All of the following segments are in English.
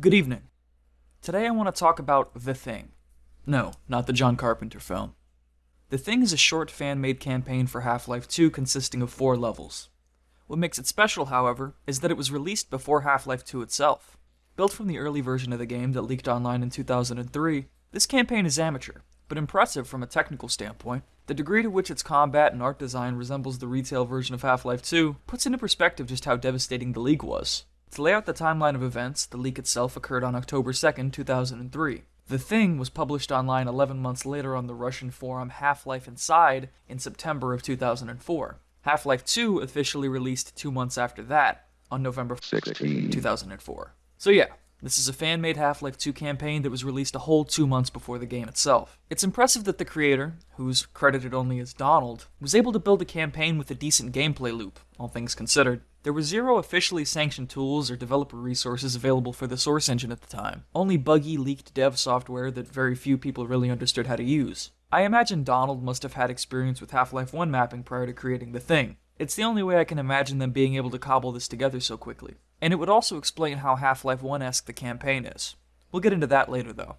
Good evening. Today I want to talk about The Thing. No, not the John Carpenter film. The Thing is a short fan made campaign for Half Life 2 consisting of four levels. What makes it special, however, is that it was released before Half Life 2 itself. Built from the early version of the game that leaked online in 2003, this campaign is amateur, but impressive from a technical standpoint. The degree to which its combat and art design resembles the retail version of Half Life 2 puts into perspective just how devastating the leak was. To lay out the timeline of events, the leak itself occurred on October 2nd, 2003. The Thing was published online 11 months later on the Russian forum Half Life Inside in September of 2004. Half Life 2 officially released two months after that, on November 16, 2004. So, yeah, this is a fan made Half Life 2 campaign that was released a whole two months before the game itself. It's impressive that the creator, who's credited only as Donald, was able to build a campaign with a decent gameplay loop, all things considered. There were zero officially sanctioned tools or developer resources available for the source engine at the time, only buggy, leaked dev software that very few people really understood how to use. I imagine Donald must have had experience with Half Life 1 mapping prior to creating the thing. It's the only way I can imagine them being able to cobble this together so quickly. And it would also explain how Half Life 1 esque the campaign is. We'll get into that later though.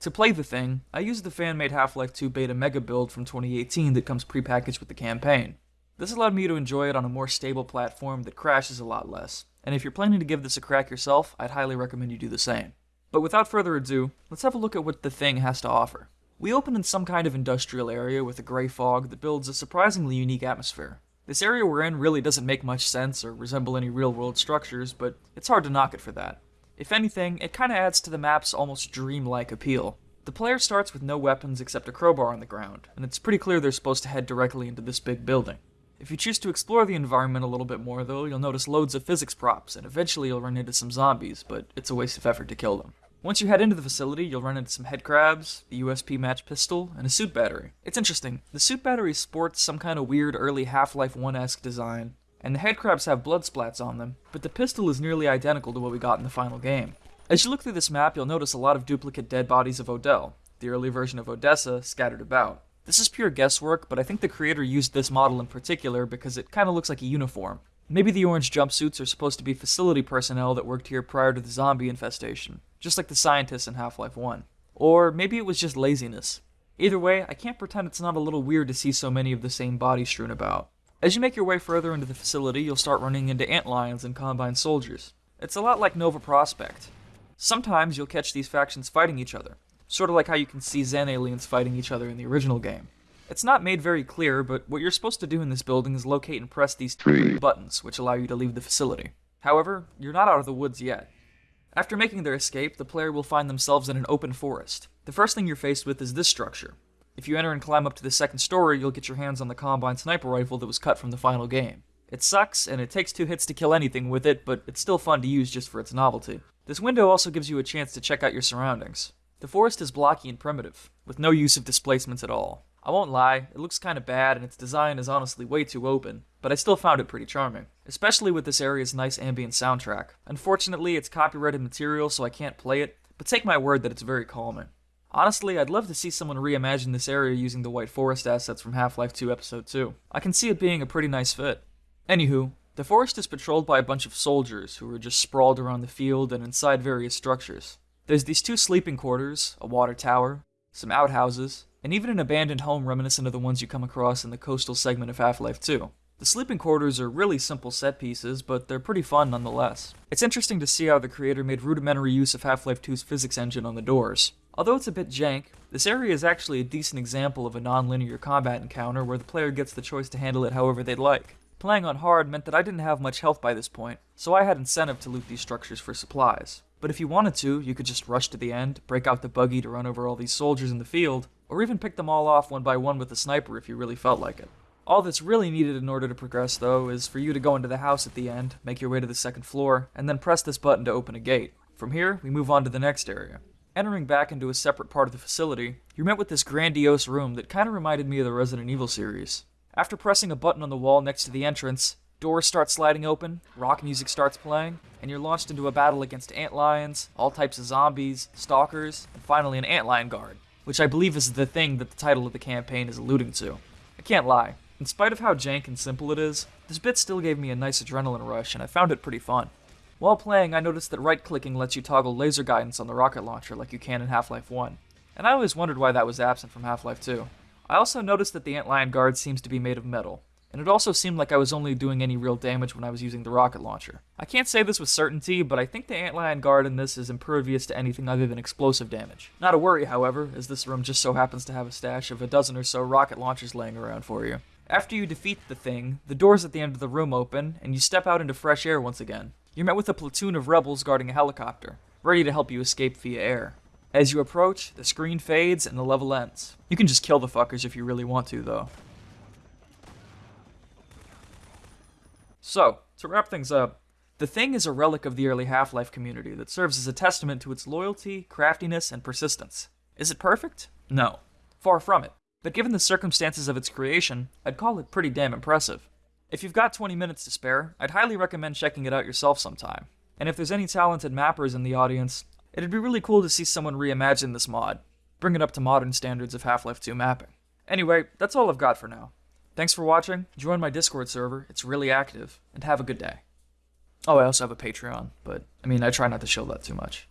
To play the thing, I used the fan made Half Life 2 beta mega build from 2018 that comes prepackaged with the campaign. This allowed me to enjoy it on a more stable platform that crashes a lot less, and if you're planning to give this a crack yourself, I'd highly recommend you do the same. But without further ado, let's have a look at what the thing has to offer. We open in some kind of industrial area with a gray fog that builds a surprisingly unique atmosphere. This area we're in really doesn't make much sense or resemble any real world structures, but it's hard to knock it for that. If anything, it kinda adds to the map's almost dreamlike appeal. The player starts with no weapons except a crowbar on the ground, and it's pretty clear they're supposed to head directly into this big building. If you choose to explore the environment a little bit more, though, you'll notice loads of physics props, and eventually you'll run into some zombies, but it's a waste of effort to kill them. Once you head into the facility, you'll run into some headcrabs, the USP match pistol, and a suit battery. It's interesting. The suit battery sports some kind of weird early Half-Life 1-esque design, and the headcrabs have blood splats on them, but the pistol is nearly identical to what we got in the final game. As you look through this map, you'll notice a lot of duplicate dead bodies of Odell, the early version of Odessa, scattered about. This is pure guesswork, but I think the creator used this model in particular because it kind of looks like a uniform. Maybe the orange jumpsuits are supposed to be facility personnel that worked here prior to the zombie infestation just like the scientists in Half Life 1. Or maybe it was just laziness. Either way, I can't pretend it's not a little weird to see so many of the same bodies strewn about. As you make your way further into the facility, you'll start running into antlions and combine soldiers. It's a lot like Nova Prospekt. Sometimes you'll catch these factions fighting each other, sort of like how you can see Xen aliens fighting each other in the original game. It's not made very clear, but what you're supposed to do in this building is locate and press these three buttons, which allow you to leave the facility. However, you're not out of the woods yet. After making their escape, the player will find themselves in an open forest. The first thing you're faced with is this structure. If you enter and climb up to the second story, you'll get your hands on the Combine sniper rifle that was cut from the final game. It sucks, and it takes two hits to kill anything with it, but it's still fun to use just for its novelty. This window also gives you a chance to check out your surroundings. The forest is blocky and primitive, with no use of displacements at all. I won't lie, it looks kinda bad and its design is honestly way too open, but I still found it pretty charming, especially with this area's nice ambient soundtrack. Unfortunately, it's copyrighted material so I can't play it, but take my word that it's very calming. Honestly, I'd love to see someone reimagine this area using the White Forest assets from Half-Life 2 Episode 2. I can see it being a pretty nice fit. Anywho, the forest is patrolled by a bunch of soldiers who are just sprawled around the field and inside various structures. There's these two sleeping quarters, a water tower, some outhouses, and even an abandoned home reminiscent of the ones you come across in the coastal segment of Half-Life 2. The sleeping quarters are really simple set pieces, but they're pretty fun nonetheless. It's interesting to see how the creator made rudimentary use of Half-Life 2's physics engine on the doors. Although it's a bit jank, this area is actually a decent example of a non-linear combat encounter where the player gets the choice to handle it however they'd like. Playing on hard meant that I didn't have much health by this point, so I had incentive to loot these structures for supplies. But if you wanted to, you could just rush to the end, break out the buggy to run over all these soldiers in the field, or even pick them all off one by one with a sniper if you really felt like it. All that's really needed in order to progress, though, is for you to go into the house at the end, make your way to the second floor, and then press this button to open a gate. From here, we move on to the next area. Entering back into a separate part of the facility, you're met with this grandiose room that kind of reminded me of the Resident Evil series. After pressing a button on the wall next to the entrance, doors start sliding open, rock music starts playing, and you're launched into a battle against antlions, all types of zombies, stalkers, and finally an antlion guard which I believe is the thing that the title of the campaign is alluding to. I can't lie, in spite of how jank and simple it is, this bit still gave me a nice adrenaline rush and I found it pretty fun. While playing, I noticed that right clicking lets you toggle laser guidance on the rocket launcher like you can in Half Life 1, and I always wondered why that was absent from Half Life 2. I also noticed that the Antlion guard seems to be made of metal, and it also seemed like I was only doing any real damage when I was using the rocket launcher. I can't say this with certainty, but I think the Antlion guard in this is impervious to anything other than explosive damage. Not a worry, however, as this room just so happens to have a stash of a dozen or so rocket launchers laying around for you. After you defeat the thing, the doors at the end of the room open, and you step out into fresh air once again. You're met with a platoon of rebels guarding a helicopter, ready to help you escape via air. As you approach, the screen fades and the level ends. You can just kill the fuckers if you really want to, though. So, to wrap things up, the Thing is a relic of the early Half Life community that serves as a testament to its loyalty, craftiness, and persistence. Is it perfect? No. Far from it. But given the circumstances of its creation, I'd call it pretty damn impressive. If you've got 20 minutes to spare, I'd highly recommend checking it out yourself sometime. And if there's any talented mappers in the audience, it'd be really cool to see someone reimagine this mod, bring it up to modern standards of Half-Life 2 mapping. Anyway, that's all I've got for now. Thanks for watching, join my Discord server, it's really active, and have a good day. Oh, I also have a Patreon, but I mean, I try not to show that too much.